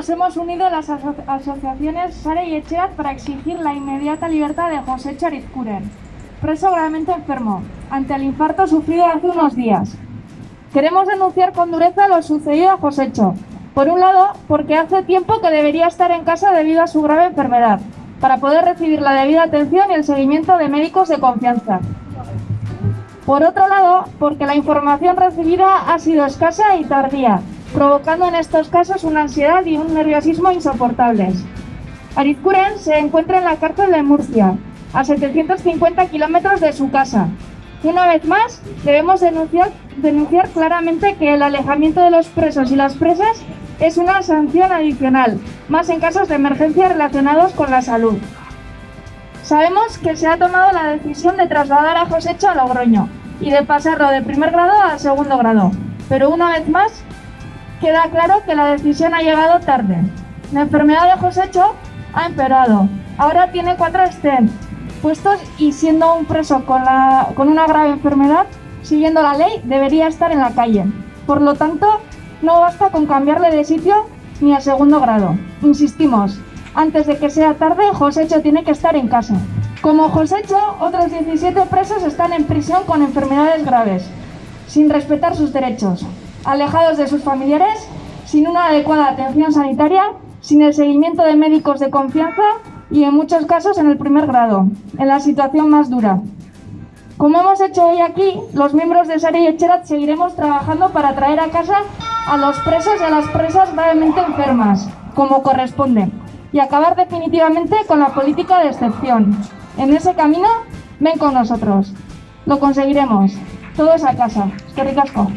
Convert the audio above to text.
nos hemos unido las aso asociaciones Sare y Echeat para exigir la inmediata libertad de José Charizcuren, preso gravemente enfermo, ante el infarto sufrido hace unos días. Queremos denunciar con dureza lo sucedido a Josécho. Por un lado, porque hace tiempo que debería estar en casa debido a su grave enfermedad, para poder recibir la debida atención y el seguimiento de médicos de confianza. Por otro lado, porque la información recibida ha sido escasa y tardía, provocando en estos casos una ansiedad y un nerviosismo insoportables. Arizcuren se encuentra en la cárcel de Murcia, a 750 kilómetros de su casa. Una vez más, debemos denunciar, denunciar claramente que el alejamiento de los presos y las presas es una sanción adicional, más en casos de emergencia relacionados con la salud. Sabemos que se ha tomado la decisión de trasladar a Josecho a Logroño y de pasarlo de primer grado a segundo grado, pero una vez más queda claro que la decisión ha llegado tarde. La enfermedad de Josécho ha empeorado. Ahora tiene cuatro stents puestos y siendo un preso con, la, con una grave enfermedad, siguiendo la ley, debería estar en la calle. Por lo tanto, no basta con cambiarle de sitio ni a segundo grado. Insistimos, antes de que sea tarde, Josécho tiene que estar en casa. Como Josécho, otros 17 presos están en prisión con enfermedades graves, sin respetar sus derechos alejados de sus familiares, sin una adecuada atención sanitaria, sin el seguimiento de médicos de confianza y en muchos casos en el primer grado, en la situación más dura. Como hemos hecho hoy aquí, los miembros de Sari y Echerat seguiremos trabajando para traer a casa a los presos y a las presas gravemente enfermas, como corresponde, y acabar definitivamente con la política de excepción. En ese camino, ven con nosotros. Lo conseguiremos. Todos a casa. Es que ricasco.